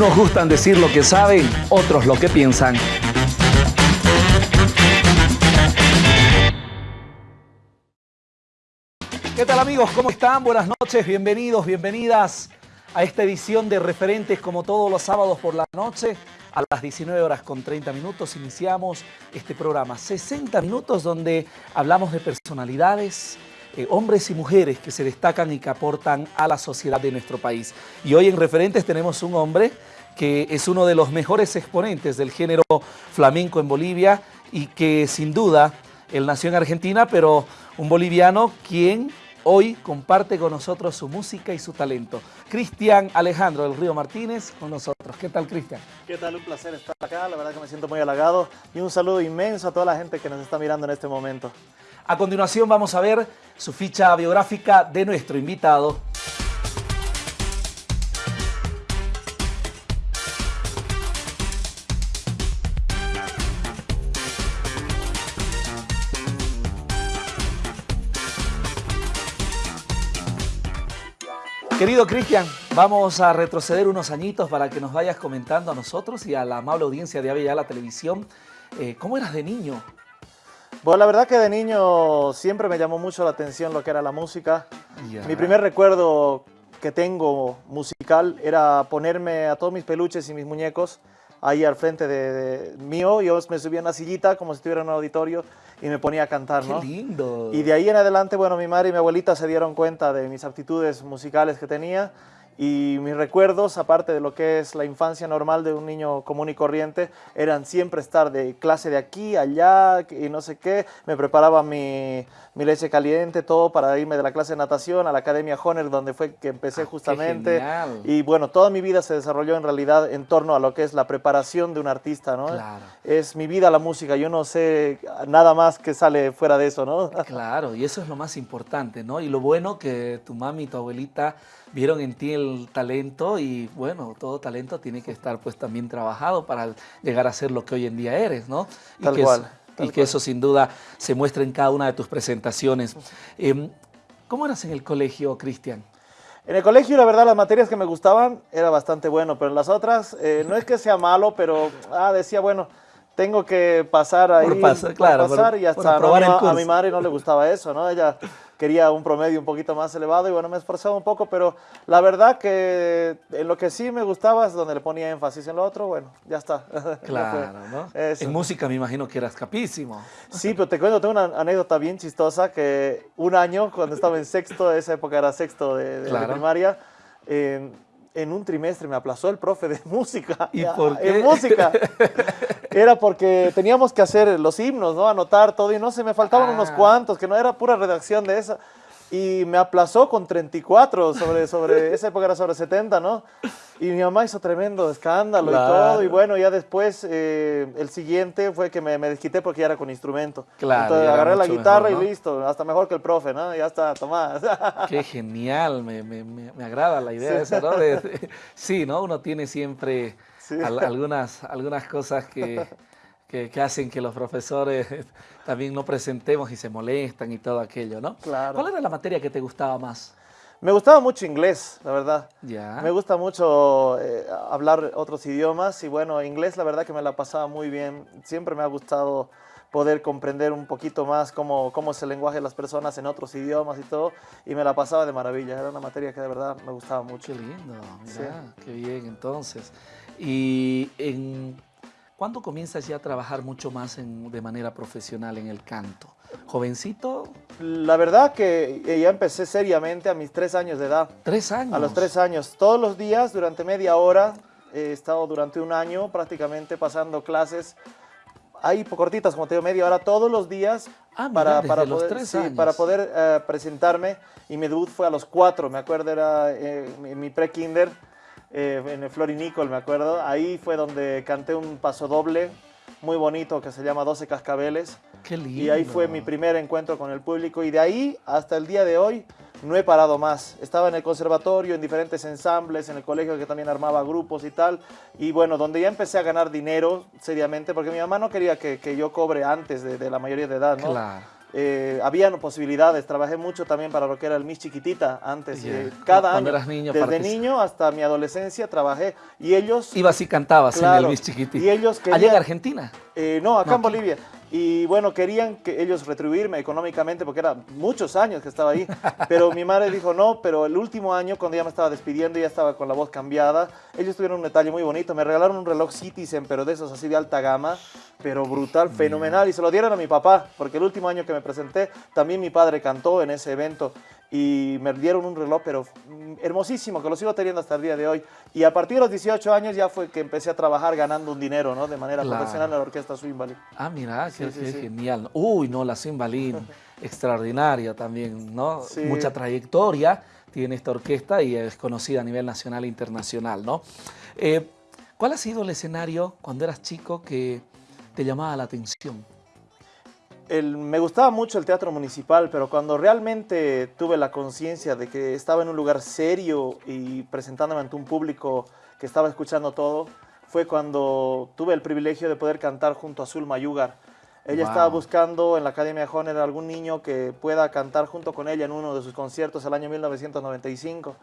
Unos gustan decir lo que saben, otros lo que piensan. ¿Qué tal amigos? ¿Cómo están? Buenas noches, bienvenidos, bienvenidas a esta edición de Referentes como todos los sábados por la noche. A las 19 horas con 30 minutos iniciamos este programa. 60 minutos donde hablamos de personalidades, eh, hombres y mujeres que se destacan y que aportan a la sociedad de nuestro país. Y hoy en Referentes tenemos un hombre que es uno de los mejores exponentes del género flamenco en Bolivia y que sin duda él nació en Argentina, pero un boliviano quien hoy comparte con nosotros su música y su talento. Cristian Alejandro del Río Martínez con nosotros. ¿Qué tal, Cristian? ¿Qué tal? Un placer estar acá. La verdad que me siento muy halagado. Y un saludo inmenso a toda la gente que nos está mirando en este momento. A continuación vamos a ver su ficha biográfica de nuestro invitado. Querido Cristian, vamos a retroceder unos añitos para que nos vayas comentando a nosotros y a la amable audiencia de Avella la Televisión. Eh, ¿Cómo eras de niño? Bueno, la verdad que de niño siempre me llamó mucho la atención lo que era la música. Mi primer recuerdo que tengo musical era ponerme a todos mis peluches y mis muñecos ahí al frente de, mío. Yo me subía en una sillita como si estuviera en un auditorio y me ponía a cantar, ¡Qué lindo! Y de ahí en adelante, bueno, mi madre y mi abuelita se dieron cuenta de mis aptitudes musicales que tenía y mis recuerdos, aparte de lo que es la infancia normal de un niño común y corriente, eran siempre estar de clase de aquí, allá y no sé qué. Me preparaba mi, mi leche caliente, todo para irme de la clase de natación a la Academia Honer, donde fue que empecé ah, justamente. Y bueno, toda mi vida se desarrolló en realidad en torno a lo que es la preparación de un artista, ¿no? Claro. Es mi vida la música, yo no sé nada más que sale fuera de eso, ¿no? Claro, y eso es lo más importante, ¿no? Y lo bueno que tu mami y tu abuelita vieron en ti el talento y bueno, todo talento tiene que estar pues también trabajado para llegar a ser lo que hoy en día eres, ¿no? Y tal que cual. Y que eso sin duda se muestra en cada una de tus presentaciones. Em, ¿Cómo eras en el colegio, Cristian? En el colegio, la verdad, las materias que me gustaban era bastante bueno, pero en las otras, eh, no es que sea malo, pero ah, decía, bueno, tengo que pasar ahí, por pasar, claro, pasar y hasta a mi madre no le gustaba eso, ¿no? Ella quería un promedio un poquito más elevado y bueno, me esforzaba un poco, pero la verdad que en lo que sí me gustaba es donde le ponía énfasis en lo otro, bueno, ya está. Claro, ¿no? En música me imagino que eras capísimo. Sí, pero te cuento, tengo una anécdota bien chistosa que un año, cuando estaba en sexto, esa época era sexto de, primaria, en un trimestre me aplazó el profe de música. ¿Y por qué? En música. Era porque teníamos que hacer los himnos, ¿no? Anotar todo y no sé, me faltaban unos ah. cuantos, que no era pura redacción de esa y me aplazó con 34, sobre, sobre esa época era sobre 70, ¿no? Y mi mamá hizo tremendo escándalo y todo, y bueno, ya después eh, el siguiente fue que me, me, desquité porque ya era con instrumento. Claro. Entonces agarré la guitarra y listo, hasta mejor que el profe, ¿no? Ya está, tomás. Qué genial, me, me, me, agrada la idea esa, ¿no? sí, ¿no? Uno tiene siempre algunas, algunas cosas que que, hacen que los profesores también no presentemos y se molestan y todo aquello, ¿no? Claro. ¿Cuál era la materia que te gustaba más? Me gustaba mucho inglés, la verdad. Ya. Me gusta mucho eh, hablar otros idiomas y bueno, inglés la verdad que me la pasaba muy bien. Siempre me ha gustado poder comprender un poquito más cómo, cómo es el lenguaje de las personas en otros idiomas y todo, y me la pasaba de maravilla. Era una materia que de verdad me gustaba mucho. Qué lindo, mira, qué bien entonces. Y en ¿Cuándo comienzas ya a trabajar mucho más de manera profesional en el canto? ¿Jovencito? La verdad que ya empecé seriamente a mis tres años de edad. ¿Tres años? A los tres años. Todos los días, durante media hora, he estado durante un año prácticamente pasando clases ahí cortitas, como te digo, media hora todos los días ah, para, para, poder, tres para poder eh, presentarme. Y mi debut fue a los cuatro, me acuerdo, era eh, mi pre-kinder eh, en el Florinicol, me acuerdo. Ahí fue donde canté un paso doble muy bonito que se llama 12 Cascabeles. Qué lindo. Y ahí fue mi primer encuentro con el público y de ahí hasta el día de hoy no he parado más. Estaba en el conservatorio, en diferentes ensambles, en el colegio que también armaba grupos y tal. Y bueno, donde ya empecé a ganar dinero seriamente, porque mi mamá no quería que, que yo cobre antes de, de, la mayoría de edad, ¿no? Claro. Eh, habían posibilidades. Trabajé mucho también para lo que era el Miss Chiquitita antes. Eh, cada año. niño, desde niño hasta mi adolescencia trabajé. Y ellos... Ibas y cantabas en el Miss Chiquitita. Y ellos querían, ¿Allá en Argentina? Eh, no, acá en Bolivia. Y bueno, querían que ellos retribuirme económicamente porque era muchos años que estaba ahí. Pero mi madre dijo no, pero el último año cuando ya me estaba despidiendo ya estaba con la voz cambiada. Ellos tuvieron un detalle muy bonito. Me regalaron un reloj Citizen, pero de esos así de alta gama, pero brutal, fenomenal. Y se lo dieron a mi papá porque el último año que me presenté también mi padre cantó en ese evento y me dieron un reloj, pero hermosísimo, que lo sigo teniendo hasta el día de hoy. Y a partir de los 18 años ya fue que empecé a trabajar ganando un dinero, ¿no? De manera profesional en la orquesta Swimbalín. Ah, mira, qué, genial. Uy, no, la Swimbalín, extraordinaria también, ¿no? Mucha trayectoria tiene esta orquesta y es conocida a nivel nacional e internacional, ¿no? Eh, ¿Cuál ha sido el escenario cuando eras chico que te llamaba la atención? Me gustaba mucho el teatro municipal, pero cuando realmente tuve la conciencia de que estaba en un lugar serio y presentándome ante un público que estaba escuchando todo, fue cuando tuve el privilegio de poder cantar junto a Zulma Yugar. Ella estaba buscando en la Academia Honer algún niño que pueda cantar junto con ella en uno de sus conciertos el año 1995.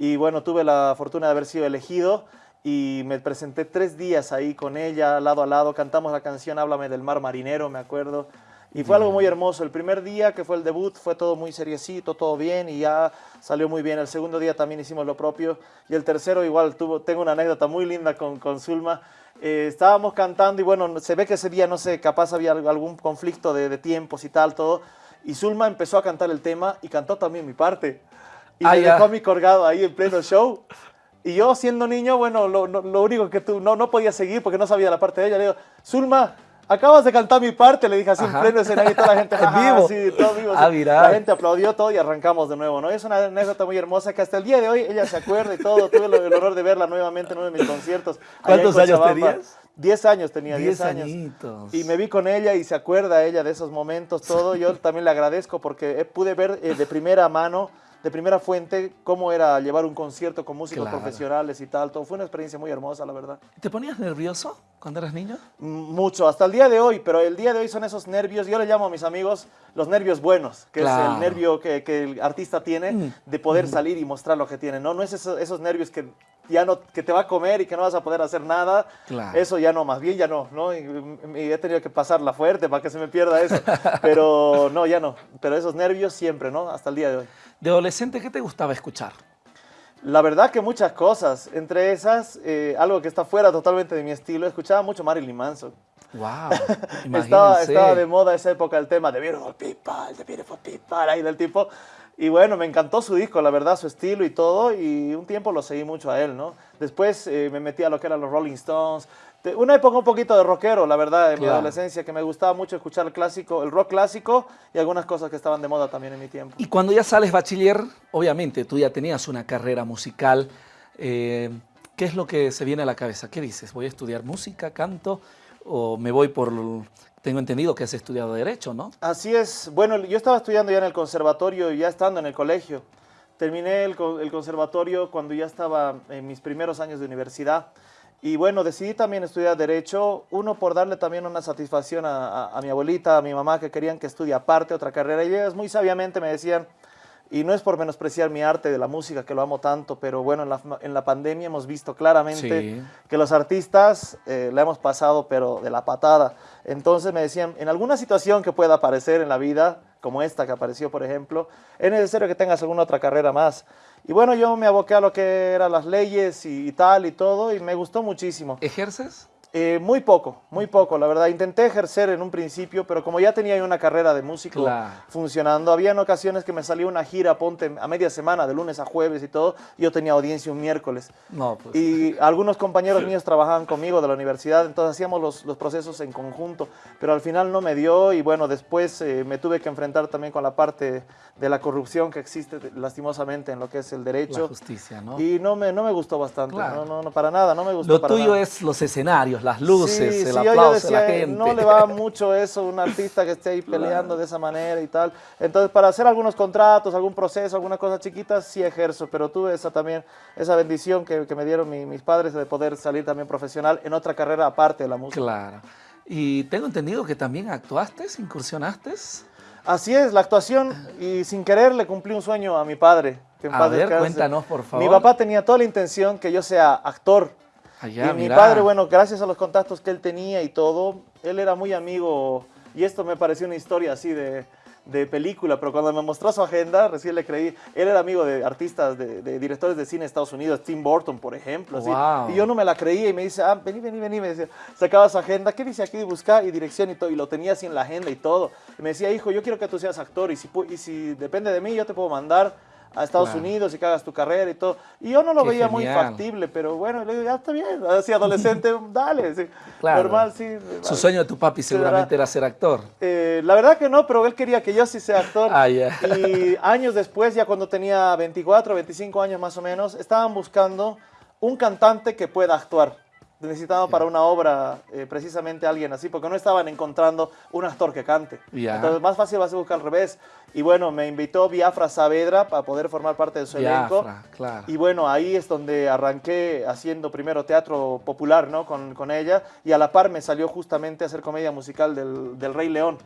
Y bueno, tuve la fortuna de haber sido elegido y me presenté tres días ahí con ella, lado a lado. Cantamos la canción Háblame del mar marinero, me acuerdo. Y fue algo muy hermoso. El primer día que fue el debut fue todo muy seriecito, todo bien y ya salió muy bien. El segundo día también hicimos lo propio. Y el tercero igual tuvo, tengo una anécdota muy linda con, con Zulma. Eh, estábamos cantando y bueno, se ve que ese día, no sé, capaz había algún conflicto de, tiempos y tal, todo. Y Zulma empezó a cantar el tema y cantó también mi parte. Y me dejó a mí colgado ahí en pleno show. Y yo siendo niño, bueno, lo, lo único que tú no, no podía seguir porque no sabía la parte de ella. Le digo, Zulma, Acabas de cantar mi parte, le dije así en pleno escenario y toda la gente, en vivo. Sí, todo vivo. Ah, la gente aplaudió todo y arrancamos de nuevo, ¿no? Es una anécdota muy hermosa que hasta el día de hoy ella se acuerda y todo. Tuve el, honor de verla nuevamente en uno de mis conciertos. ¿Cuántos años tenías? Diez años tenía, diez, años. Y me vi con ella y se acuerda ella de esos momentos, todo. Yo también le agradezco porque pude ver eh, de primera mano de primera fuente cómo era llevar un concierto con músicos profesionales y tal. Todo fue una experiencia muy hermosa, la verdad. ¿Te ponías nervioso cuando eras niño? Mucho, hasta el día de hoy, pero el día de hoy son esos nervios, yo le llamo a mis amigos los nervios buenos, que es el nervio que, el artista tiene mm. de poder salir y mostrar lo que tiene, ¿no? No es esos, nervios que ya no, que te va a comer y que no vas a poder hacer nada, eso ya no, más bien ya no, ¿no? Y, he tenido que pasarla fuerte para que se me pierda eso, pero no, ya no, pero esos nervios siempre, ¿no? Hasta el día de hoy. De adolescente, ¿qué te gustaba escuchar? La verdad que muchas cosas. Entre esas, eh, algo que está fuera totalmente de mi estilo, escuchaba mucho Marilyn Manson. ¡Wow! estaba, estaba de moda esa época el tema de Beautiful People, de Beautiful People, ahí del tipo. Y bueno, me encantó su disco, la verdad, su estilo y todo, y un tiempo lo seguí mucho a él, ¿no? Después eh, me metí a lo que eran los Rolling Stones, una época un poquito de rockero, la verdad, en mi adolescencia, que me gustaba mucho escuchar el clásico, el rock clásico y algunas cosas que estaban de moda también en mi tiempo. Y cuando ya sales bachiller, obviamente tú ya tenías una carrera musical. Eh, ¿Qué es lo que se viene a la cabeza? ¿Qué dices? ¿Voy a estudiar música, canto o me voy por... Tengo entendido que has estudiado Derecho, ¿no? Así es. Bueno, yo estaba estudiando ya en el conservatorio y ya estando en el colegio. Terminé el, el conservatorio cuando ya estaba en mis primeros años de universidad. Y bueno, decidí también estudiar Derecho, uno por darle también una satisfacción a, mi abuelita, a mi mamá, que querían que estudie aparte otra carrera. Y ellas muy sabiamente me decían, y no es por menospreciar mi arte de la música, que lo amo tanto, pero bueno, en la, pandemia hemos visto claramente que los artistas eh, la hemos pasado, pero de la patada. Entonces me decían, en alguna situación que pueda aparecer en la vida, como esta que apareció, por ejemplo, es necesario que tengas alguna otra carrera más. Y bueno, yo me aboqué a lo que eran las leyes y, y tal y todo, y me gustó muchísimo. ¿Ejerces? Eh, muy poco, muy poco, la verdad. Intenté ejercer en un principio, pero como ya tenía una carrera de músico funcionando, había en ocasiones que me salía una gira, ponte a media semana, de lunes a jueves y todo, y yo tenía audiencia un miércoles. No, pues. Y algunos compañeros míos trabajaban conmigo de la universidad, entonces hacíamos los, los, procesos en conjunto, pero al final no me dio y bueno, después eh, me tuve que enfrentar también con la parte de la corrupción que existe lastimosamente en lo que es el derecho. La justicia, ¿no? Y no me, no me gustó bastante, no, no, para nada, no me gustó Lo tuyo es los escenarios, las luces, el aplauso de la gente. No le va mucho eso un artista que esté ahí peleando de esa manera y tal. Entonces, para hacer algunos contratos, algún proceso, alguna cosa chiquita, sí ejerzo, pero tuve esa también, esa bendición que, que me dieron mis padres de poder salir también profesional en otra carrera aparte de la música. Claro. Y tengo entendido que también actuaste, incursionaste. Así es, la actuación y sin querer le cumplí un sueño a mi padre. a ver, cuéntanos por favor. Mi papá tenía toda la intención que yo sea actor. Allá, y mi padre, bueno, gracias a los contactos que él tenía y todo, él era muy amigo y esto me pareció una historia así de, de película, pero cuando me mostró su agenda, recién le creí. Él era amigo de artistas, de, directores de cine de Estados Unidos, Tim Burton, por ejemplo. Y yo no me la creía y me dice, ah, vení, vení, vení. Me decía, sacaba su agenda, ¿qué dice aquí? Buscar y dirección y todo. Y lo tenía así en la agenda y todo. Y me decía, hijo, yo quiero que tú seas actor y si, y si depende de mí, yo te puedo mandar a Estados Unidos y que hagas tu carrera y todo. Y yo no lo veía muy factible, pero bueno, le digo, ya está bien, así adolescente, dale, sí, normal, sí. Su sueño de tu papi seguramente era ser actor. Eh, la verdad que no, pero él quería que yo sí sea actor. Ah, ya. Y años después, ya cuando tenía 24, 25 años más o menos, estaban buscando un cantante que pueda actuar necesitaba para una obra eh, precisamente alguien así, porque no estaban encontrando un actor que cante. Entonces, más fácil va a ser buscar al revés. Y bueno, me invitó Biafra Saavedra para poder formar parte de su elenco. Claro. Y bueno, ahí es donde arranqué haciendo primero teatro popular ¿no? con, con ella, y a la par me salió justamente a hacer comedia musical del, del Rey León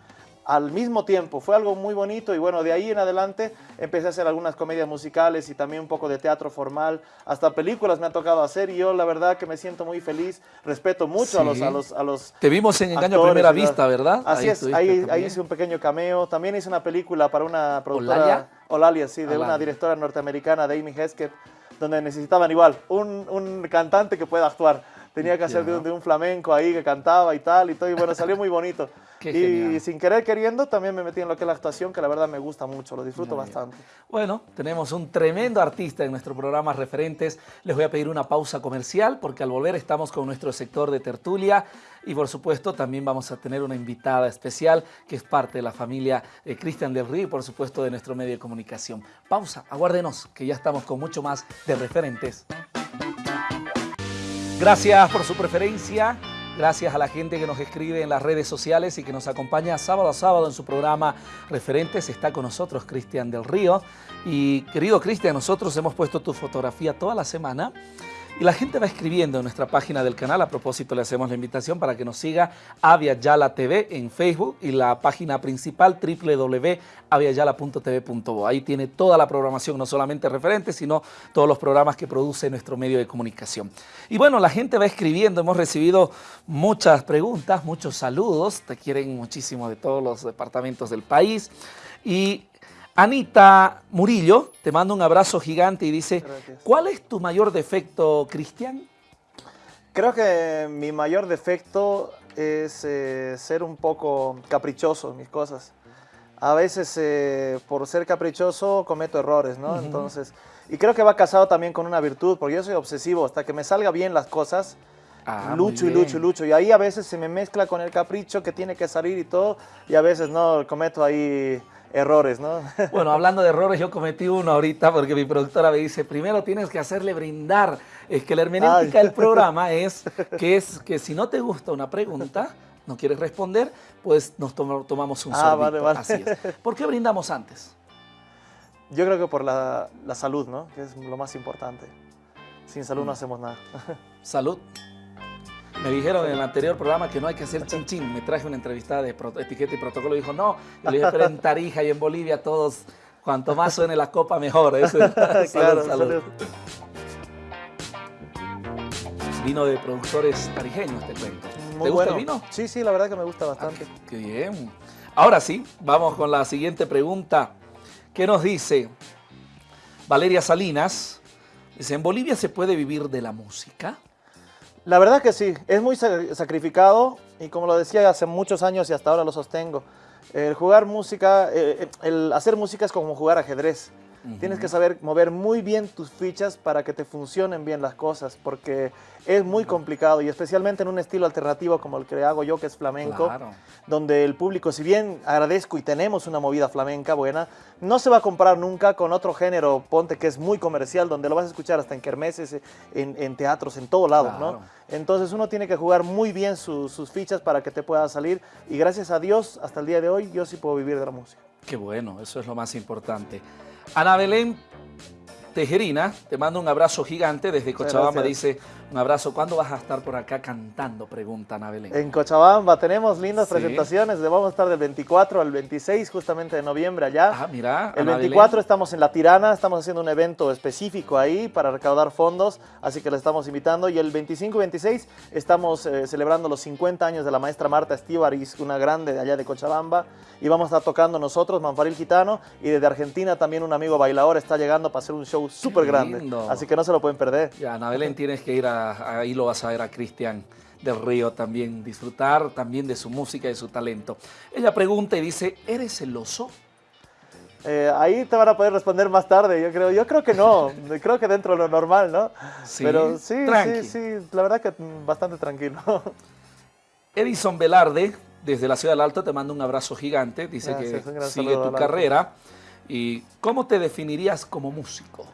al mismo tiempo. Fue algo muy bonito y bueno, de ahí en adelante empecé a hacer algunas comedias musicales y también un poco de teatro formal. Hasta películas me ha tocado hacer y yo la verdad que me siento muy feliz. Respeto mucho a, los, a, los, a los Te vimos en Engaño a Primera Vista, ¿verdad? Así es, ahí, ahí, hice un pequeño cameo. También hice una película para una productora... Olalia. sí, de una directora norteamericana, de Amy Hesketh, donde necesitaban igual un, un cantante que pueda actuar tenía que hacer de, un flamenco ahí que cantaba y tal y todo, y bueno, salió muy bonito. y sin querer queriendo también me metí en lo que es la actuación, que la verdad me gusta mucho, lo disfruto bastante. Bueno, tenemos un tremendo artista en nuestro programa Referentes. Les voy a pedir una pausa comercial porque al volver estamos con nuestro sector de tertulia y por supuesto también vamos a tener una invitada especial que es parte de la familia de Cristian del Río y por supuesto de nuestro medio de comunicación. Pausa, aguárdenos que ya estamos con mucho más de Referentes. Gracias por su preferencia. Gracias a la gente que nos escribe en las redes sociales y que nos acompaña sábado a sábado en su programa Referentes. Está con nosotros Cristian del Río. Y querido Cristian, nosotros hemos puesto tu fotografía toda la semana y la gente va escribiendo en nuestra página del canal. A propósito, le hacemos la invitación para que nos siga Avia Yala TV en Facebook y la página principal www.aviayala.tv.bo. Ahí tiene toda la programación, no solamente referentes, sino todos los programas que produce nuestro medio de comunicación. Y bueno, la gente va escribiendo. Hemos recibido muchas preguntas, muchos saludos. Te quieren muchísimo de todos los departamentos del país. Y Anita Murillo te manda un abrazo gigante y dice, ¿cuál es tu mayor defecto, Cristian? Creo que mi mayor defecto es eh, ser un poco caprichoso en mis cosas. A veces eh, por ser caprichoso cometo errores, ¿no? Entonces, y creo que va casado también con una virtud, porque yo soy obsesivo, hasta que me salga bien las cosas, ah, lucho y lucho y lucho. Y ahí a veces se me mezcla con el capricho que tiene que salir y todo, y a veces no, cometo ahí errores, ¿no? Bueno, hablando de errores, yo cometí uno ahorita porque mi productora me dice, primero tienes que hacerle brindar. Es que la hermenéutica del programa es que, es que si no te gusta una pregunta, no quieres responder, pues nos tomamos un ah, Vale, vale. Así es. ¿Por qué brindamos antes? Yo creo que por la, la salud, ¿no? Que es lo más importante. Sin salud no mm. hacemos nada. Salud. Me dijeron en el anterior programa que no hay que hacer chin chin. Me traje una entrevista de etiqueta y protocolo y dijo no. Y le dije, pero en Tarija y en Bolivia todos, cuanto más suene la copa, mejor. Eso claro, salud, Vino de productores tarijeños, te cuento. ¿Te gusta el vino? Sí, sí, la verdad que me gusta bastante. Ah, qué bien. Ahora sí, vamos con la siguiente pregunta. ¿Qué nos dice Valeria Salinas? Dice, ¿en Bolivia se puede vivir de la música? La verdad que sí, es muy sacrificado y como lo decía hace muchos años y hasta ahora lo sostengo. El jugar música, eh, el hacer música es como jugar ajedrez. Tienes que saber mover muy bien tus fichas para que te funcionen bien las cosas, porque es muy complicado y especialmente en un estilo alternativo como el que hago yo, que es flamenco, donde el público, si bien agradezco y tenemos una movida flamenca buena, no se va a comparar nunca con otro género, ponte que es muy comercial, donde lo vas a escuchar hasta en kermeses, en, teatros, en todo lado, ¿no? Entonces uno tiene que jugar muy bien sus fichas para que te pueda salir y gracias a Dios, hasta el día de hoy, yo sí puedo vivir de la música. Qué bueno, eso es lo más importante. Ana Belén Tejerina, te mando un abrazo gigante desde Cochabamba, dice, un abrazo. ¿Cuándo vas a estar por acá cantando? Pregunta Ana Belén. En Cochabamba tenemos lindas presentaciones, vamos a estar del 24 al 26 justamente de noviembre allá. Ah, mira, El 24 estamos en La Tirana, estamos haciendo un evento específico ahí para recaudar fondos, así que le estamos invitando. Y el 25 y 26 estamos eh, celebrando los 50 años de la maestra Marta Estíbaris, una grande de allá de Cochabamba, y vamos a estar tocando nosotros, Manfaril Gitano, y desde Argentina también un amigo bailador está llegando para hacer un show súper grande. Así que no se lo pueden perder. Ya, Ana Belén, tienes que ir a, ahí lo vas a ver a Cristian del Río también, disfrutar también de su música y de su talento. Ella pregunta y dice, ¿eres celoso? Eh, ahí te van a poder responder más tarde, yo creo. Yo creo que no, creo que dentro de lo normal, ¿no? Sí, Pero sí, sí, sí, la verdad que bastante tranquilo. Edison Velarde, desde la Ciudad del Alto, te manda un abrazo gigante, dice que sigue tu carrera. ¿Y cómo te definirías como músico?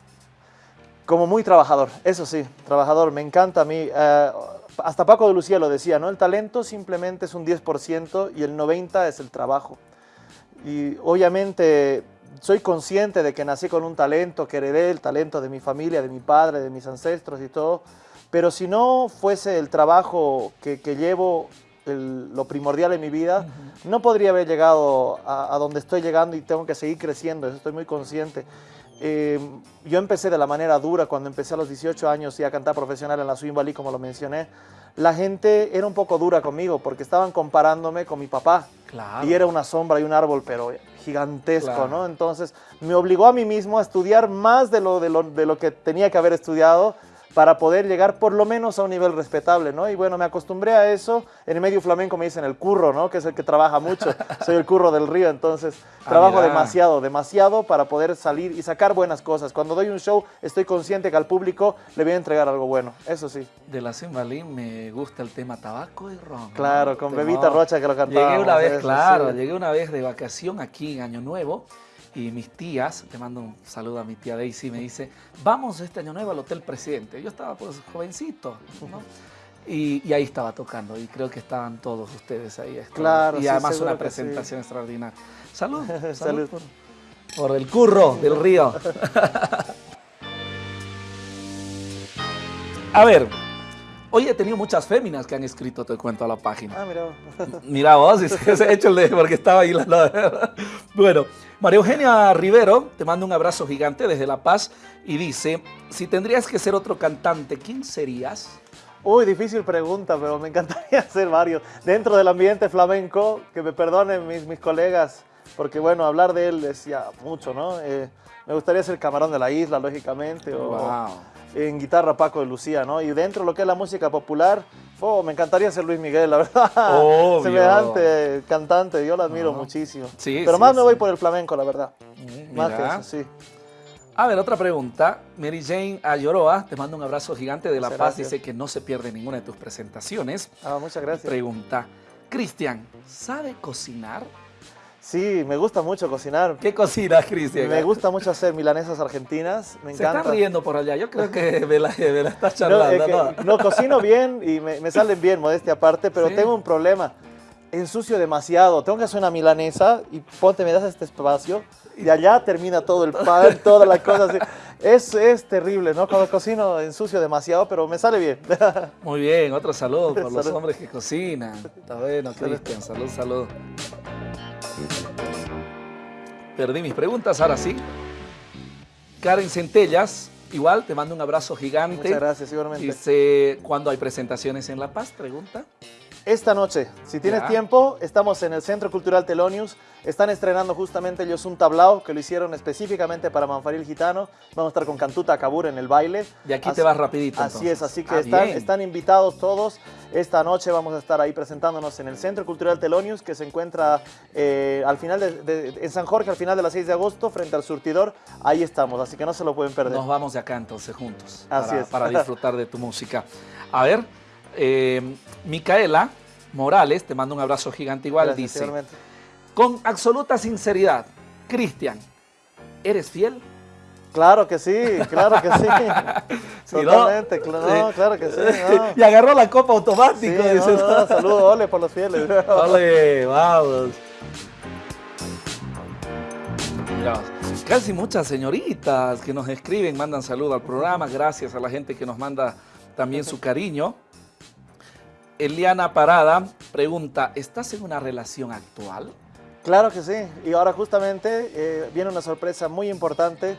Como muy trabajador, eso sí, trabajador, me encanta a mí. Eh, hasta Paco de Lucía lo decía, ¿no? El talento simplemente es un 10% y el 90% es el trabajo. Y obviamente soy consciente de que nací con un talento, que heredé el talento de mi familia, de mi padre, de mis ancestros y todo, pero si no fuese el trabajo que, llevo, lo primordial en mi vida, no podría haber llegado a, a, donde estoy llegando y tengo que seguir creciendo, eso estoy muy consciente. Eh, yo empecé de la manera dura cuando empecé a los 18 años y a cantar profesional en la Swing Valley, como lo mencioné. La gente era un poco dura conmigo porque estaban comparándome con mi papá. Y era una sombra y un árbol, pero gigantesco, ¿no? Entonces me obligó a mí mismo a estudiar más de lo, de lo, de lo que tenía que haber estudiado para poder llegar por lo menos a un nivel respetable, ¿no? Y bueno, me acostumbré a eso. En el medio flamenco me dicen el curro, ¿no? Que es el que trabaja mucho. Soy el curro del río, entonces ah, trabajo demasiado, demasiado para poder salir y sacar buenas cosas. Cuando doy un show, estoy consciente que al público le voy a entregar algo bueno, eso sí. De la Simbalí me gusta el tema tabaco y ron. Claro, con Bebita Rocha que lo cantaba. Llegué una vez, claro, llegué una vez de vacación aquí en Año Nuevo y mis tías, te mando un saludo a mi tía Daisy, me dice, vamos este año nuevo al Hotel Presidente. Yo estaba pues jovencito, ¿no? Y, ahí estaba tocando y creo que estaban todos ustedes ahí. Claro, Y además una presentación extraordinaria. Salud, salud, Por, el curro del río. a ver, Hoy he tenido muchas féminas que han escrito Te Cuento a la página. Ah, mira vos. Mira vos, se el de, porque estaba ahí la... Bueno, María Eugenia Rivero te manda un abrazo gigante desde La Paz y dice, si tendrías que ser otro cantante, ¿quién serías? Uy, difícil pregunta, pero me encantaría ser varios. Dentro del ambiente flamenco, que me perdonen mis, mis colegas, porque bueno, hablar de él es ya mucho, ¿no? Eh, me gustaría ser camarón de la isla, lógicamente, o, wow en guitarra Paco de Lucía, ¿no? Y dentro de lo que es la música popular, oh, me encantaría ser Luis Miguel, la verdad. Obvio. Semejante cantante, yo lo admiro muchísimo. Sí, Pero más me voy por el flamenco, la verdad. Mm, más que eso, sí. A ver, otra pregunta. Mary Jane Ayoroa te manda un abrazo gigante de La Paz. Dice que no se pierde ninguna de tus presentaciones. Ah, muchas gracias. Pregunta. Cristian, ¿sabe cocinar? Sí, me gusta mucho cocinar. ¿Qué cocinas, Cristian? Me gusta mucho hacer milanesas argentinas, me encanta. Se está riendo por allá, yo creo que me la, me estás charlando. No, no, cocino bien y me, salen bien, modestia aparte, pero tengo un problema. Ensucio demasiado, tengo que hacer una milanesa y ponte, me das este espacio y allá termina todo el pan, toda la cosa así. Es, es terrible, ¿no? Cuando cocino ensucio demasiado, pero me sale bien. Muy bien, otro saludo por los hombres que cocinan. Está bueno, Cristian, salud, salud. Perdí mis preguntas, ahora sí. Karen Centellas, igual, te mando un abrazo gigante. Muchas gracias, igualmente. Dice, ¿cuándo hay presentaciones en La Paz? Pregunta. Esta noche, si tienes tiempo, estamos en el Centro Cultural Telonius. Están estrenando justamente ellos un tablao que lo hicieron específicamente para Manfaril Gitano. Vamos a estar con Cantuta Cabur en el baile. De aquí te vas rapidito. Así es, así que ah, están, están, invitados todos. Esta noche vamos a estar ahí presentándonos en el Centro Cultural Telonius, que se encuentra eh, al final de, en San Jorge, al final de las 6 de agosto, frente al surtidor. Ahí estamos, así que no se lo pueden perder. Nos vamos de acá entonces juntos. Así para, es. Para disfrutar de tu música. A ver, eh, Micaela Morales, te mando un abrazo gigante igual, dice, con absoluta sinceridad, Cristian, ¿eres fiel? Claro que sí, claro que sí. Totalmente, claro, claro que sí. y agarró la copa automático. saludos, ole por los fieles. Ole, vamos. casi muchas señoritas que nos escriben, mandan saludo al programa, gracias a la gente que nos manda también su cariño. Eliana Parada pregunta, ¿estás en una relación actual? Claro que sí, y ahora justamente eh, viene una sorpresa muy importante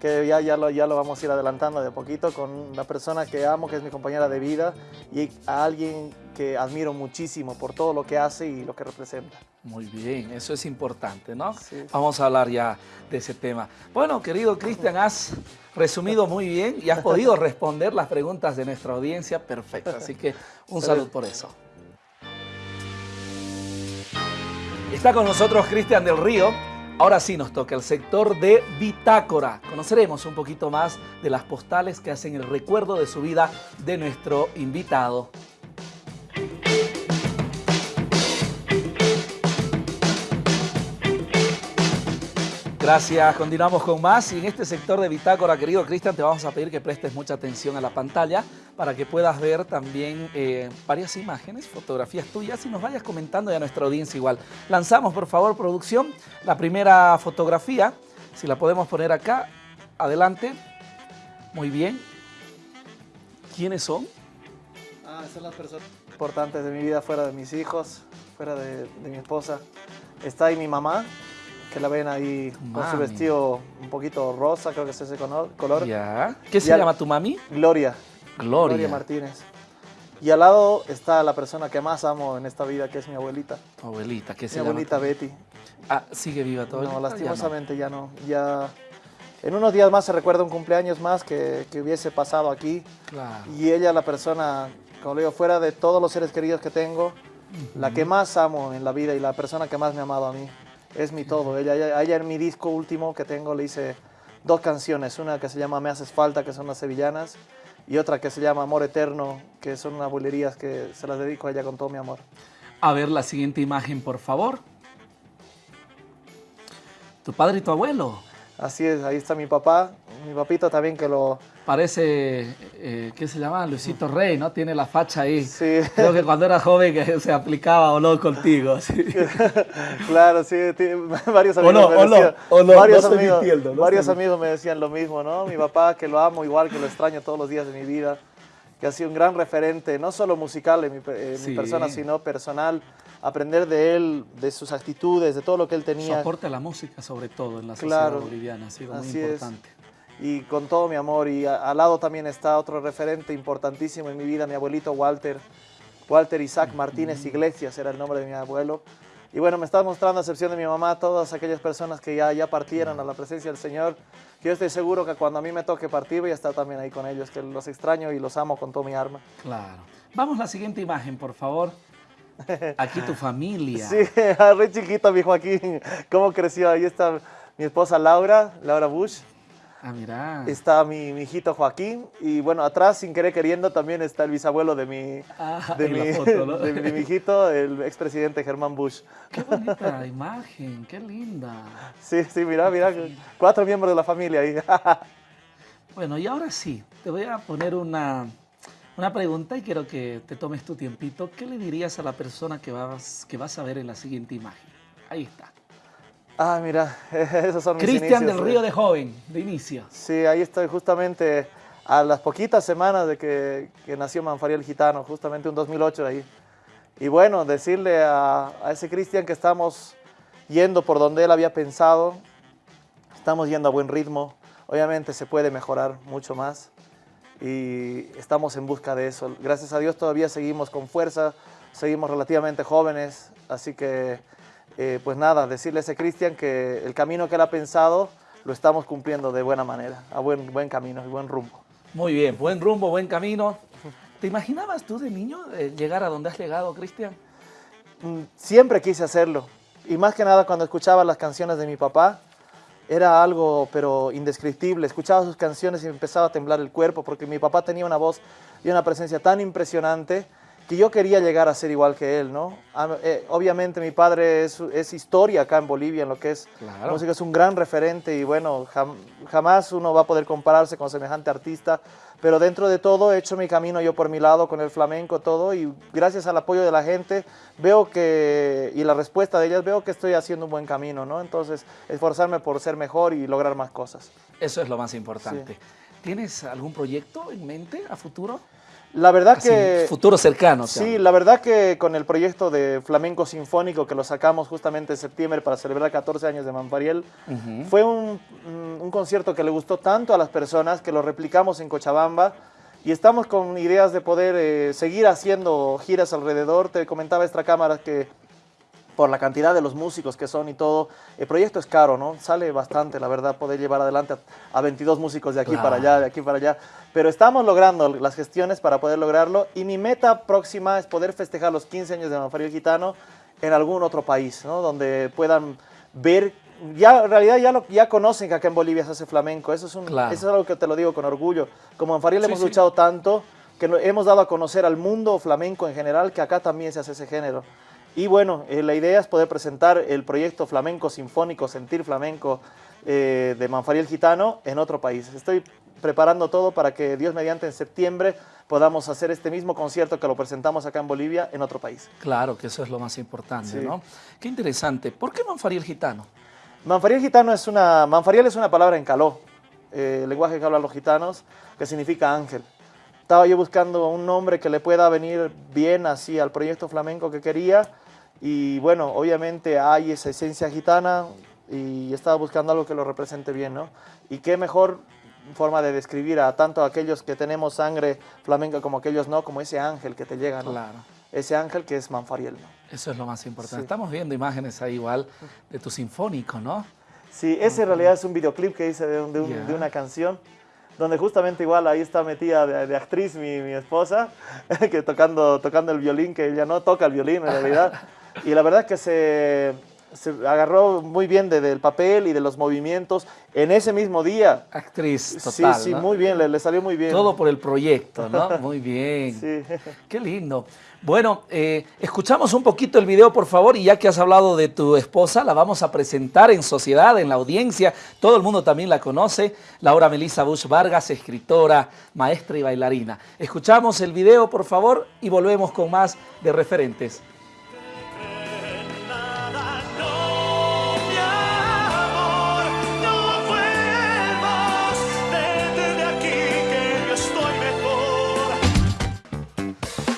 que ya, ya, lo, ya lo vamos a ir adelantando de poquito con una persona que amo, que es mi compañera de vida y a alguien que admiro muchísimo por todo lo que hace y lo que representa. Muy bien, eso es importante, ¿no? Sí. Vamos a hablar ya de ese tema. Bueno, querido Cristian, has resumido muy bien y has podido responder las preguntas de nuestra audiencia perfecto. Así que un saludo por eso. Está con nosotros Cristian del Río, Ahora sí nos toca el sector de Bitácora. Conoceremos un poquito más de las postales que hacen el recuerdo de su vida de nuestro invitado. Gracias, continuamos con más y en este sector de Bitácora, querido Cristian, te vamos a pedir que prestes mucha atención a la pantalla para que puedas ver también eh, varias imágenes, fotografías tuyas y nos vayas comentando y a nuestra audiencia igual. Lanzamos, por favor, producción, la primera fotografía, si la podemos poner acá, adelante. Muy bien. ¿Quiénes son? Ah, son las personas importantes de mi vida, fuera de mis hijos, fuera de, de mi esposa. Está ahí mi mamá, que la ven ahí con su vestido un poquito rosa, creo que es ese color. Ya. ¿Qué se llama tu mami? Gloria. Gloria. Gloria Martínez. Y al lado está la persona que más amo en esta vida, que es mi abuelita. Tu abuelita, ¿qué se mi llama? abuelita Betty. Ah, ¿sigue viva todavía? No, lastimosamente ya no. ya no. Ya... En unos días más se recuerda un cumpleaños más que, que hubiese pasado aquí. Claro. Y ella, la persona, como le digo, fuera de todos los seres queridos que tengo, uh -huh. la que más amo en la vida y la persona que más me ha amado a mí es mi todo. Ella, en mi disco último que tengo le hice dos canciones, una que se llama Me haces falta, que son las sevillanas, y otra que se llama Amor Eterno, que son unas bulerías que se las dedico a ella con todo mi amor. A ver la siguiente imagen, por favor. Tu padre y tu abuelo. Así es, ahí está mi papá, mi papito también que lo... Parece, eh, ¿qué se llama? Luisito Rey, ¿no? Tiene la facha ahí. Sí. Creo que cuando era joven que se aplicaba o no contigo. ¿sí? claro, sí, varios amigos me decían, no, o no, varios, no amigos, mintiendo, no varios amigos me decían lo mismo, ¿no? Mi papá, que lo amo igual, que lo extraño todos los días de mi vida, que ha sido un gran referente, no solo musical en mi, en Sí. mi persona, sino personal, aprender de él, de sus actitudes, de todo lo que él Su tenía. aporte a la música, sobre todo, en la sociedad Claro, boliviana, ha sido muy así es. Y con todo mi amor. Y a- al lado también está otro referente importantísimo en mi vida, mi abuelito Walter, Walter Isaac Martínez Iglesias era el nombre de mi abuelo. Y bueno, me está mostrando, a excepción de mi mamá, todas aquellas personas que ya, ya partieron a la presencia del Señor. Yo estoy seguro que cuando a mí me toque partir voy a estar también ahí con ellos, que los extraño y los amo con todo mi alma. Claro. Vamos a la siguiente imagen, por favor. Aquí tu familia. Sí, re chiquito mi Joaquín, cómo creció. Ahí está mi esposa Laura, Laura Bush. Ah, mira. Está mi, mi hijito Joaquín y bueno, atrás sin querer queriendo también está el bisabuelo de mi, Ah, de mi, la foto, ¿no? de, de mi hijito, el expresidente Germán Bush. Qué bonita imagen, qué linda. Sí, sí, mira, mira, cuatro miembros de la familia ahí. Bueno, y ahora sí, te voy a poner una, una pregunta y quiero que te tomes tu tiempito. ¿Qué le dirías a la persona que vas, que vas a ver en la siguiente imagen? Ahí está. Ah, mira, esos son Cristian del. Río de joven, de inicio. Sí, ahí estoy justamente a las poquitas semanas de que, que nació Manfariel Gitano, justamente un 2008 ahí. Y bueno, decirle a, a ese Cristian que estamos yendo por donde él había pensado, estamos yendo a buen ritmo, obviamente se puede mejorar mucho más y estamos en busca de eso. Gracias a Dios todavía seguimos con fuerza, seguimos relativamente jóvenes, así que eh, pues nada, decirle a ese Cristian que el camino que él ha pensado lo estamos cumpliendo de buena manera, a buen, buen camino y buen rumbo. Muy bien, buen rumbo, buen camino. ¿Te imaginabas tú de niño eh, llegar a donde has llegado, Cristian? Mm, Siempre quise hacerlo y más que nada cuando escuchaba las canciones de mi papá era algo pero indescriptible. Escuchaba sus canciones y me empezaba a temblar el cuerpo porque mi papá tenía una voz y una presencia tan impresionante que yo quería llegar a ser igual que él, ¿no? Eh, obviamente mi padre es, es, historia acá en Bolivia, en lo que es música, es un gran referente y bueno, jamás uno va a poder compararse con semejante artista, pero dentro de todo he hecho mi camino yo por mi lado con el flamenco, todo, y gracias al apoyo de la gente veo que, y la respuesta de ellas, veo que estoy haciendo un buen camino, ¿no? Entonces, esforzarme por ser mejor y lograr más cosas. Eso es lo más importante. ¿Tienes algún proyecto en mente a futuro? La verdad que... Futuro cercano. Sí, la verdad que con el proyecto de Flamenco Sinfónico que lo sacamos justamente en septiembre para celebrar 14 años de Manfariel, fue un, un, concierto que le gustó tanto a las personas que lo replicamos en Cochabamba y estamos con ideas de poder eh, seguir haciendo giras alrededor. Te comentaba esta cámara que por la cantidad de los músicos que son y todo, el proyecto es caro, ¿no? Sale bastante, la verdad, poder llevar adelante a, 22 músicos de aquí para allá, de aquí para allá. Pero estamos logrando las gestiones para poder lograrlo y mi meta próxima es poder festejar los 15 años de Manfariel Gitano en algún otro país, ¿no? Donde puedan ver, ya en realidad ya, lo, ya conocen que acá en Bolivia se hace flamenco, eso es, un, eso es algo que te lo digo con orgullo. Como Manfariel hemos luchado tanto que hemos dado a conocer al mundo flamenco en general que acá también se hace ese género. Y bueno, eh, la idea es poder presentar el proyecto flamenco sinfónico, Sentir Flamenco eh, de Manfariel Gitano en otro país. Estoy preparando todo para que Dios mediante en septiembre podamos hacer este mismo concierto que lo presentamos acá en Bolivia en otro país. Claro, que eso es lo más importante, ¿no? Qué interesante. ¿Por qué Manfariel Gitano? Manfariel Gitano es una... Manfariel es una palabra en caló, eh, el lenguaje que hablan los gitanos, que significa ángel. Estaba yo buscando un nombre que le pueda venir bien así al proyecto flamenco que quería y bueno, obviamente hay esa esencia gitana y estaba buscando algo que lo represente bien, ¿no? Y qué mejor forma de describir a tanto aquellos que tenemos sangre flamenca como aquellos no, como ese ángel que te llega, ¿no? Claro. Ese ángel que es Manfariel, ¿no? Eso es lo más importante. Estamos viendo imágenes ahí igual de tu sinfónico, ¿no? Sí, ese en realidad es un videoclip que hice de, de, una canción donde justamente igual ahí está metida de, actriz mi, mi, esposa, que tocando, tocando el violín, que ella no toca el violín en realidad. Y la verdad que se, se agarró muy bien del papel y de los movimientos en ese mismo día. Actriz total, Sí, sí, muy bien, le, salió muy bien. Todo por el proyecto, ¿no? Muy bien. Sí. Qué lindo. Bueno, eh, escuchamos un poquito el video, por favor, y ya que has hablado de tu esposa, la vamos a presentar en sociedad, en la audiencia. Todo el mundo también la conoce. Laura Melissa Bush Vargas, escritora, maestra y bailarina. Escuchamos el video, por favor, y volvemos con más de referentes.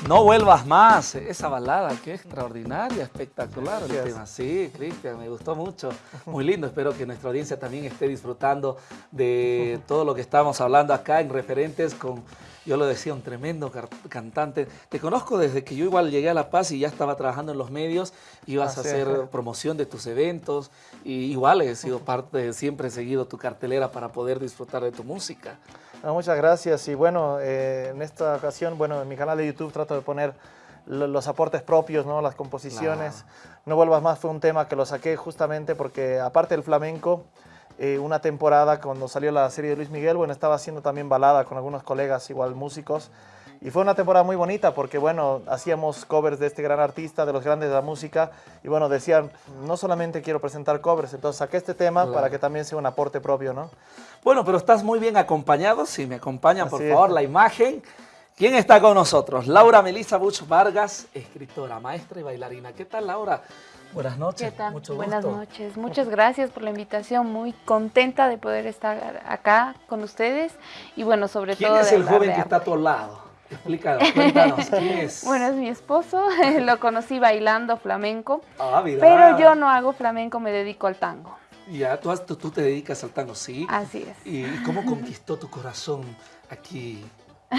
No vuelvas más, esa balada, qué extraordinaria, espectacular el tema. Sí, Cristian, me gustó mucho, muy lindo. Espero que nuestra audiencia también esté disfrutando de todo lo que estamos hablando acá en referentes con, yo lo decía, un tremendo cantante. Te conozco desde que yo igual llegué a La Paz y ya estaba trabajando en los medios, ibas a hacer promoción de tus eventos y igual he sido parte, siempre he seguido tu cartelera para poder disfrutar de tu música muchas gracias y bueno, eh, en esta ocasión, bueno, en mi canal de YouTube trato de poner los aportes propios, ¿no? las composiciones. No vuelvas más fue un tema que lo saqué justamente porque aparte del flamenco, eh, una temporada cuando salió la serie de Luis Miguel, bueno, estaba haciendo también balada con algunos colegas igual músicos y fue una temporada muy bonita porque, bueno, hacíamos covers de este gran artista, de los grandes de la música. Y, bueno, decían, no solamente quiero presentar covers, entonces saqué este tema para que también sea un aporte propio, ¿no? Bueno, pero estás muy bien acompañado. Si me acompañan, por favor, la imagen. ¿Quién está con nosotros? Laura Melissa Buch Vargas, escritora, maestra y bailarina. ¿Qué tal, Laura? Buenas noches. ¿Qué tal? Mucho Buenas noches. Muchas gracias por la invitación. Muy contenta de poder estar acá con ustedes. Y bueno, sobre todo... ¿Quién es el joven que está a tu lado? Explícanos, cuéntanos, ¿quién es? Bueno, es mi esposo, lo conocí bailando flamenco, ah, pero yo no hago flamenco, me dedico al tango. Ya, tú, tú, te dedicas al tango, ¿sí? Así es. ¿Y cómo conquistó tu corazón aquí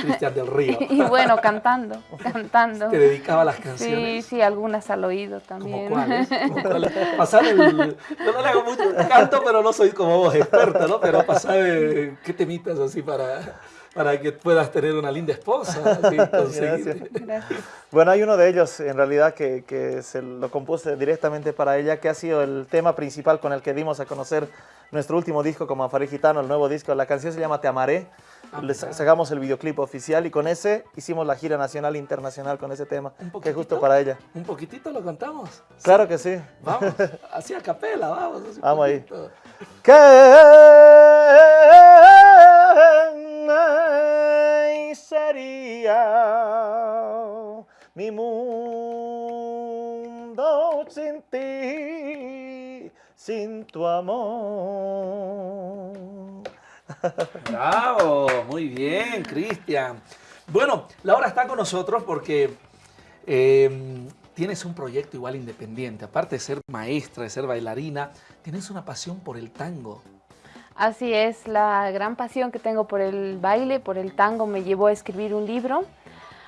Cristian del Río. Y bueno, cantando, cantando. ¿Te dedicaba a las canciones? Sí, sí, algunas al oído también. ¿Cómo cuáles? Pasar el... Yo no le hago mucho canto, pero no soy como vos, experta, ¿no? Pero pasar, ¿qué temitas así para...? Para que puedas tener una linda esposa. Gracias. Bueno, hay uno de ellos en realidad que, que, se lo compuse directamente para ella, que ha sido el tema principal con el que dimos a conocer nuestro último disco como Afari Gitano, el nuevo disco. La canción se llama Te Amaré. Ah, Le sacamos el videoclip oficial y con ese hicimos la gira nacional e internacional con ese tema, que es justo para ella. ¿Un poquitito lo cantamos? Claro que sí. Vamos, así a capela, vamos. vamos ahí. ¿Qué mi mundo sin ti, sin tu amor? Bravo, muy bien, Cristian. Bueno, Laura está con nosotros porque eh, tienes un proyecto igual independiente. Aparte de ser maestra, de ser bailarina, tienes una pasión por el tango. Así es, la gran pasión que tengo por el baile, por el tango, me llevó a escribir un libro.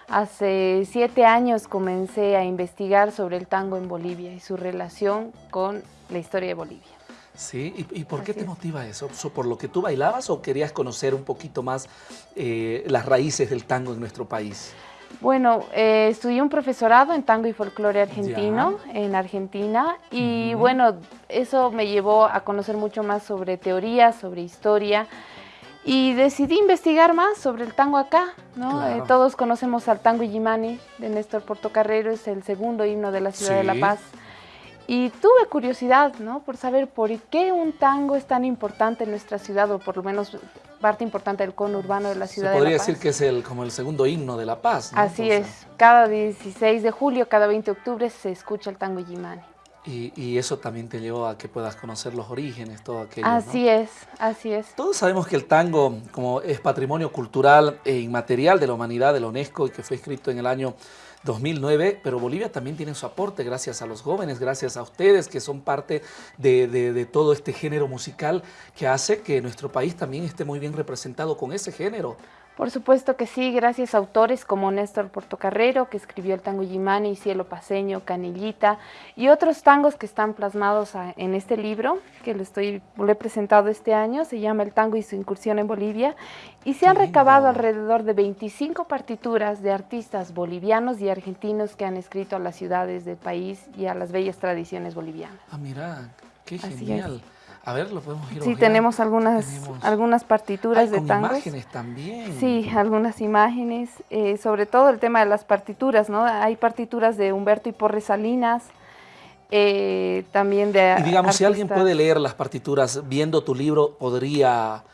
Hace siete años comencé a investigar sobre el tango en Bolivia y su relación con la historia de Bolivia. Sí, ¿y, por qué te motiva eso? ¿Por lo que tú bailabas o querías conocer un poquito más eh, las raíces del tango en nuestro país? Bueno, eh, estudié un profesorado en tango y folclore argentino en Argentina y bueno, eso me llevó a conocer mucho más sobre teoría, sobre historia y decidí investigar más sobre el tango acá, ¿no? Eh, todos conocemos al tango Yimani de Néstor Portocarrero, es el segundo himno de la ciudad de La Paz. Y tuve curiosidad, ¿no? Por saber por qué un tango es tan importante en nuestra ciudad, o por lo menos parte importante del conurbano de la ciudad Se podría decir que es el, como el segundo himno de La Paz, ¿no? Así es. Cada 16 de julio, cada 20 de octubre se escucha el tango Yimani. Y, y, eso también te llevó a que puedas conocer los orígenes, todo aquello, Así es, así es. Todos sabemos que el tango, como es patrimonio cultural e inmaterial de la humanidad, de la UNESCO, y que fue escrito en el año 2009, pero Bolivia también tiene su aporte gracias a los jóvenes, gracias a ustedes que son parte de, de, todo este género musical que hace que nuestro país también esté muy bien representado con ese género. Por supuesto que sí, gracias a autores como Néstor Portocarrero, que escribió el tango Yimani, Cielo Paseño, Canillita, y otros tangos que están plasmados en este libro, que lo, estoy, lo he presentado este año, se llama El tango y su incursión en Bolivia, y se han recabado alrededor de 25 partituras de artistas bolivianos y argentinos que han escrito a las ciudades del país y a las bellas tradiciones bolivianas. Ah, mira, qué genial. A ver, lo podemos ir Sí, tenemos algunas, algunas partituras de tangos. imágenes también. Sí, algunas imágenes, eh, sobre todo el tema de las partituras, ¿no? Hay partituras de Humberto y Porres Salinas, eh, también de Y digamos, si alguien puede leer las partituras viendo tu libro, podría...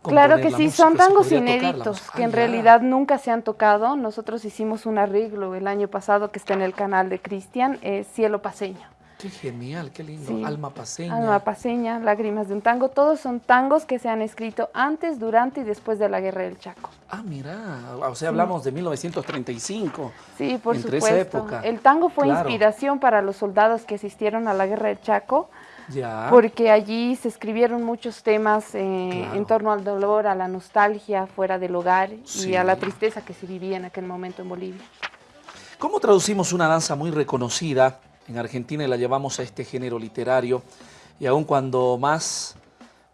Claro que sí, son tangos inéditos que en realidad nunca se han tocado. Nosotros hicimos un arreglo el año pasado que está en el canal de Cristian, Cielo Paseño. Qué genial, qué lindo. Alma paseña. Alma paseña, Lágrimas de un tango. Todos son tangos que se han escrito antes, durante y después de la Guerra del Chaco. Ah, mira, o sea, hablamos de 1935. Sí, por supuesto. Esa época. El tango fue inspiración para los soldados que asistieron a la Guerra del Chaco. Ya. Porque allí se escribieron muchos temas eh, en torno al dolor, a la nostalgia fuera del hogar y a la tristeza que se vivía en aquel momento en Bolivia. ¿Cómo traducimos una danza muy reconocida en Argentina la llevamos a este género literario y aun cuando más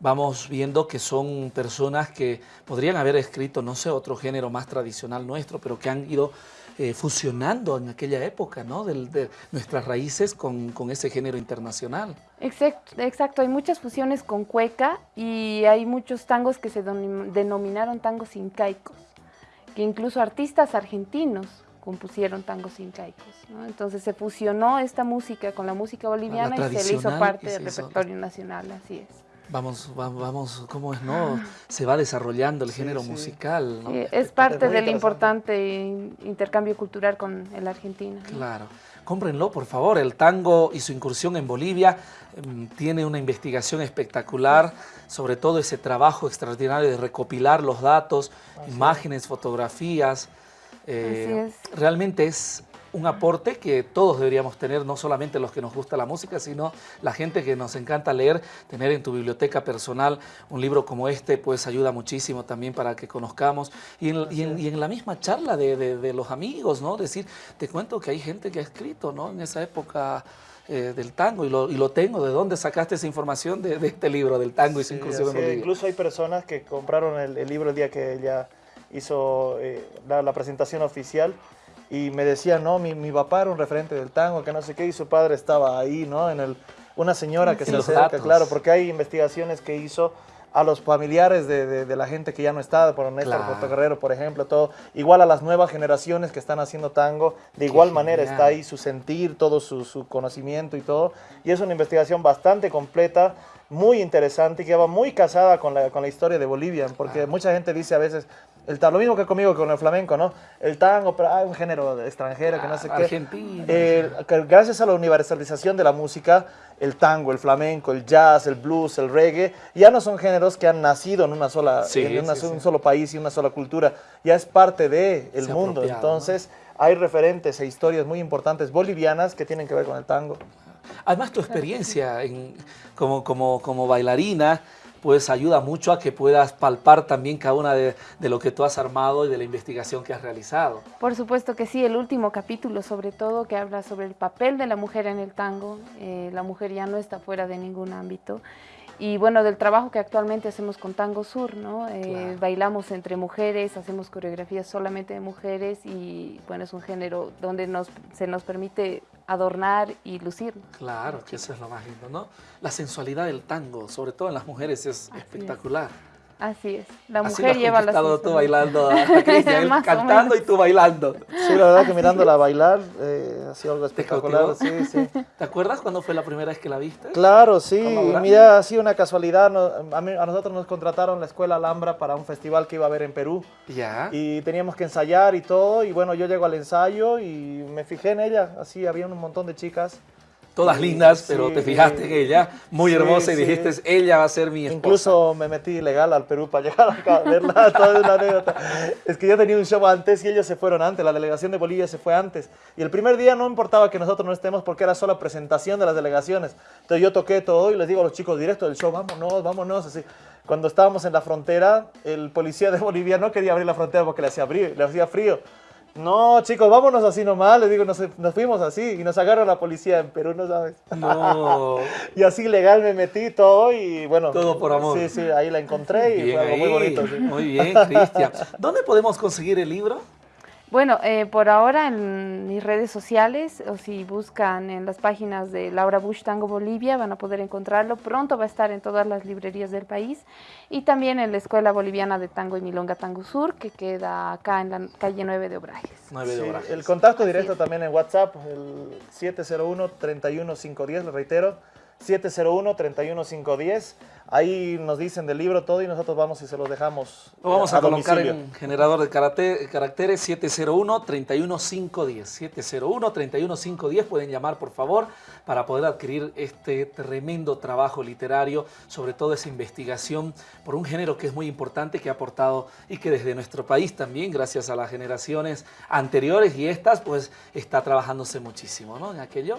vamos viendo que son personas que podrían haber escrito, no sé, otro género más tradicional nuestro, pero que han ido eh, fusionando en aquella época, ¿no? De, nuestras raíces con, ese género internacional. Exacto, exacto, hay muchas fusiones con cueca y hay muchos tangos que se denominaron tangos incaicos, que incluso artistas argentinos compusieron tangos incaicos. ¿no? Entonces se fusionó esta música con la música boliviana y se le hizo parte del repertorio nacional, así es. Vamos, vamos, ¿cómo es, no? Se va desarrollando el género musical, ¿no? es parte del importante intercambio cultural con el Argentina. Claro. Cómprenlo, por favor. El tango y su incursión en Bolivia em, tiene una investigación espectacular, sobre todo ese trabajo extraordinario de recopilar los datos, imágenes, fotografías, eh, realmente es un aporte que todos deberíamos tener, no solamente los que nos gusta la música, sino la gente que nos encanta leer, tener en tu biblioteca personal un libro como este, pues ayuda muchísimo también para que conozcamos. Y en, la misma charla de, los amigos, ¿no? Decir, te cuento que hay gente que ha escrito, ¿no? En esa época eh, del tango y lo, tengo. ¿De dónde sacaste esa información de, este libro, del tango y su incursión en Bolivia? Incluso hay personas que compraron el, el libro el día que ella hizo eh, la, presentación oficial y me decía, no, mi, mi, papá era un referente del tango, que no sé qué, y su padre estaba ahí, ¿no? En el, una señora que se acerca, claro, porque hay investigaciones que hizo a los familiares de, de, la gente que ya no está, por Néstor claro. Guerrero, por ejemplo, todo, igual a las nuevas generaciones que están haciendo tango, de igual manera está ahí su sentir, todo su, su, conocimiento y todo, y es una investigación bastante completa, muy interesante y que va muy casada con la, con la historia de Bolivia, porque mucha gente dice a veces, el lo mismo que conmigo con el flamenco, ¿no? El tango, pero hay un género extranjero que no sé qué. Argentina. Eh, gracias a la universalización de la música, el tango, el flamenco, el jazz, el blues, el reggae, ya no son géneros que han nacido en una sola, en un solo país y una sola cultura, ya es parte del el mundo. Entonces, hay referentes e historias muy importantes bolivianas que tienen que ver con el tango. Además, tu experiencia en, como, como, como bailarina, pues ayuda mucho a que puedas palpar también cada una de, lo que tú has armado y de la investigación que has realizado. Por supuesto que sí, el último capítulo sobre todo que habla sobre el papel de la mujer en el tango, eh, la mujer ya no está fuera de ningún ámbito y bueno, del trabajo que actualmente hacemos con Tango Sur, ¿no? Eh, bailamos entre mujeres, hacemos coreografías solamente de mujeres y bueno, es un género donde nos, se nos permite adornar y lucir. Claro, que eso es lo más lindo, ¿no? La sensualidad del tango, sobre todo en las mujeres, es espectacular. Así es. La mujer lleva las tú bailando Cristian, cantando y tú bailando. Sí, la verdad que mirándola bailar eh, ha sido algo espectacular. Sí, sí. ¿Te acuerdas cuando fue la primera vez que la viste? Claro, sí. Mira, ha sido una casualidad. a, nosotros nos contrataron la Escuela Alhambra para un festival que iba a haber en Perú. Ya. Y teníamos que ensayar y todo. Y bueno, yo llego al ensayo y me fijé en ella. Así, había un montón de chicas todas lindas, pero te fijaste en ella, muy hermosa, y dijiste, ella va a ser mi esposa. Incluso me metí ilegal al Perú para llegar acá a verla, toda una anécdota. Es que yo tenía un show antes y ellos se fueron antes, la delegación de Bolivia se fue antes. Y el primer día no importaba que nosotros no estemos porque era solo presentación de las delegaciones. Entonces yo toqué todo y les digo a los chicos directo del show, vámonos, vámonos, así. Cuando estábamos en la frontera, el policía de Bolivia no quería abrir la frontera porque le hacía frío. Le hacía frío. No, chicos, vámonos así nomás. Les digo, nos, fuimos así y nos sacaron la policía en Perú, ¿no sabes? No. y así legal me metí todo y bueno. Todo por amor. Sí, sí, ahí la encontré y fue algo muy bonito. Muy bien, Cristian. ¿Dónde podemos conseguir el libro? Bueno, eh, por ahora en mis redes sociales o si buscan en las páginas de Laura Bush Tango Bolivia van a poder encontrarlo. Pronto va a estar en todas las librerías del país y también en la Escuela Boliviana de Tango y Milonga Tango Sur que queda acá en la calle 9 de Obrajes. 9 de Obrajes. el contacto directo también en WhatsApp, el 701-31510, lo reitero, 701-31510. Ahí nos dicen del libro todo y nosotros vamos y se los dejamos. Lo vamos a, colocar en generador de caracteres 701-31510. 701-31510 pueden llamar por favor para poder adquirir este tremendo trabajo literario, sobre todo esa investigación por un género que es muy importante, que ha aportado y que desde nuestro país también, gracias a las generaciones anteriores y estas, pues está trabajándose muchísimo ¿no? en aquello.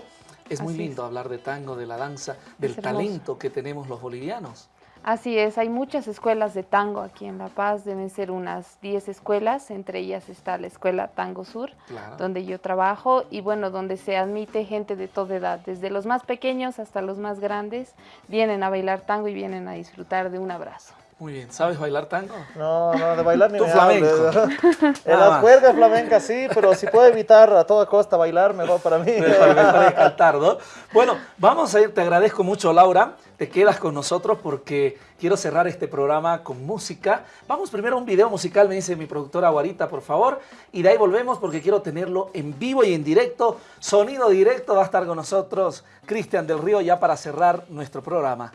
Es muy lindo hablar de tango, de la danza, del talento que tenemos los bolivianos. Así es, hay muchas escuelas de tango aquí en La Paz, deben ser unas 10 escuelas, entre ellas está la Escuela Tango Sur, donde yo trabajo, y bueno, donde se admite gente de toda edad, desde los más pequeños hasta los más grandes, vienen a bailar tango y vienen a disfrutar de un abrazo. Muy bien. ¿Sabes bailar tango? No, no, de bailar ni me flamenco. en las cuerdas flamencas sí, pero si puedo evitar a toda costa bailar, mejor para mí. Mejor, mejor cantar, ¿no? Bueno, vamos a ir, te agradezco mucho, Laura. Te quedas con nosotros porque quiero cerrar este programa con música. Vamos primero a un video musical, me dice mi productora Guarita, por favor. Y de ahí volvemos porque quiero tenerlo en vivo y en directo. Sonido directo va a estar con nosotros Cristian del Río ya para cerrar nuestro programa.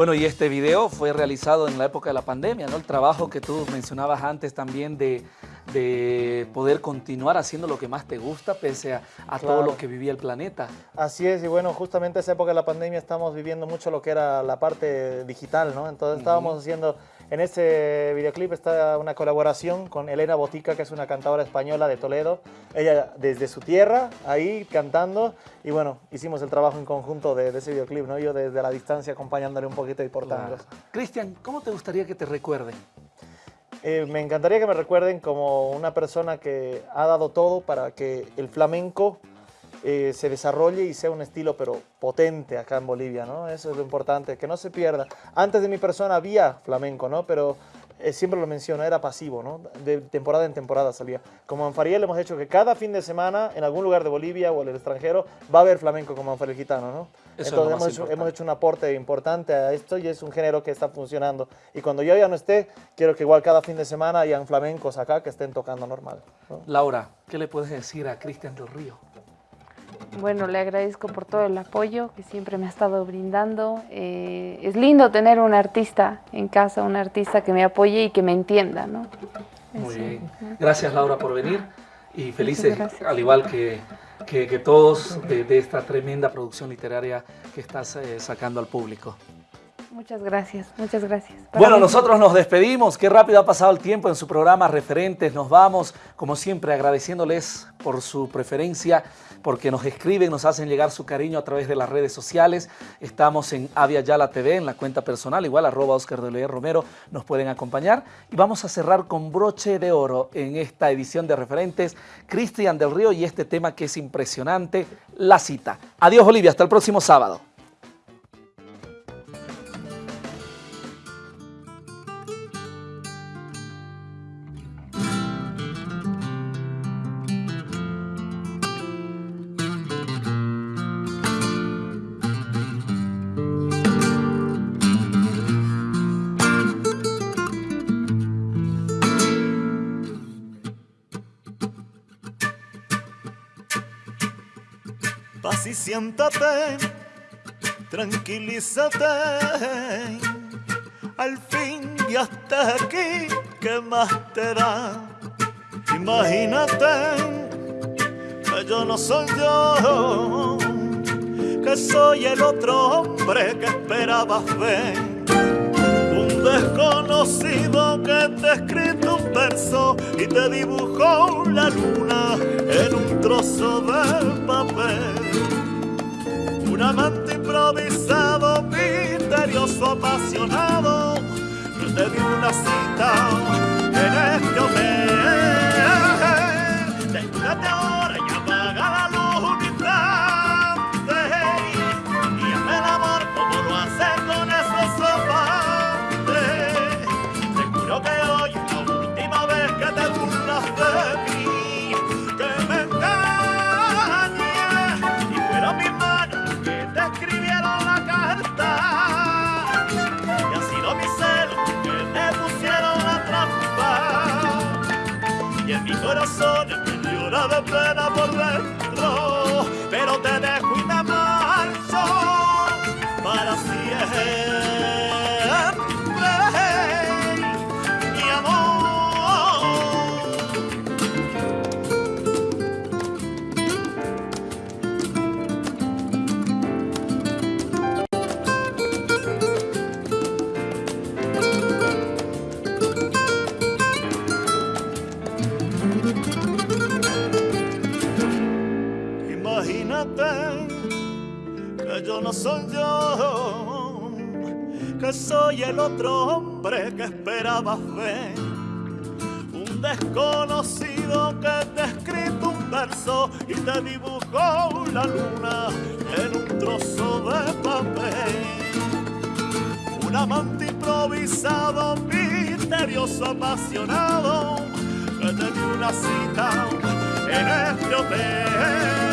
Bueno, y este video fue realizado en la época de la pandemia, ¿no? El trabajo que tú mencionabas antes también de, poder continuar haciendo lo que más te gusta pese a, todo lo que vivía el planeta. Así es, y bueno, justamente esa época de la pandemia estamos viviendo mucho lo que era la parte digital, ¿no? Entonces estábamos haciendo en este videoclip está una colaboración con Elena Botica, que es una cantadora española de Toledo. Ella desde su tierra, ahí cantando. Y bueno, hicimos el trabajo en conjunto de, ese videoclip, ¿no? Yo desde la distancia acompañándole un poquito y portando. Cristian, ¿cómo te gustaría que te recuerden? Eh, me encantaría que me recuerden como una persona que ha dado todo para que el flamenco eh, se desarrolle y sea un estilo pero potente acá en Bolivia, ¿no? Eso es lo importante, que no se pierda. Antes de mi persona había flamenco, ¿no? Pero eh, siempre lo menciono, era pasivo, ¿no? De temporada en temporada salía. Como en Fariel hemos hecho que cada fin de semana, en algún lugar de Bolivia o en el extranjero, va a haber flamenco como Anfariel Gitano, ¿no? Entonces hemos hecho, hemos hecho, un aporte importante a esto y es un género que está funcionando. Y cuando yo ya no esté, quiero que igual cada fin de semana hayan flamencos acá que estén tocando normal. Laura, ¿qué le puedes decir a Cristian del Río? Bueno, le agradezco por todo el apoyo que siempre me ha estado brindando. Eh, es lindo tener un artista en casa, un artista que me apoye y que me entienda, ¿no? Muy bien. Gracias, Laura, por venir y felices, al igual que, que, todos, de, esta tremenda producción literaria que estás eh, sacando al público. Muchas gracias, muchas gracias. bueno, nosotros nos despedimos. Qué rápido ha pasado el tiempo en su programa Referentes. Nos vamos, como siempre, agradeciéndoles por su preferencia, porque nos escriben, nos hacen llegar su cariño a través de las redes sociales. Estamos en Avia Yala TV, en la cuenta personal, igual arroba Oscar de Romero, nos pueden acompañar. Y vamos a cerrar con broche de oro en esta edición de Referentes, Cristian del Río y este tema que es impresionante, la cita. Adiós, Olivia, hasta el próximo sábado. Siéntate, tranquilízate. Al fin ya estás aquí, ¿qué más te da? Imagínate que yo no soy yo, que soy el otro hombre que esperabas ver. Un desconocido que te ha escrito un verso y te dibujó la luna en un trozo de papel un amante improvisado, misterioso, apasionado, te dio una cita en este hotel. Corazón me llora de pena por dentro no soy yo, que soy el otro hombre que esperabas ver. Un desconocido que te escrito un verso y te dibujó la luna en un trozo de papel. Un amante improvisado, misterioso, apasionado, que te dio una cita en este hotel.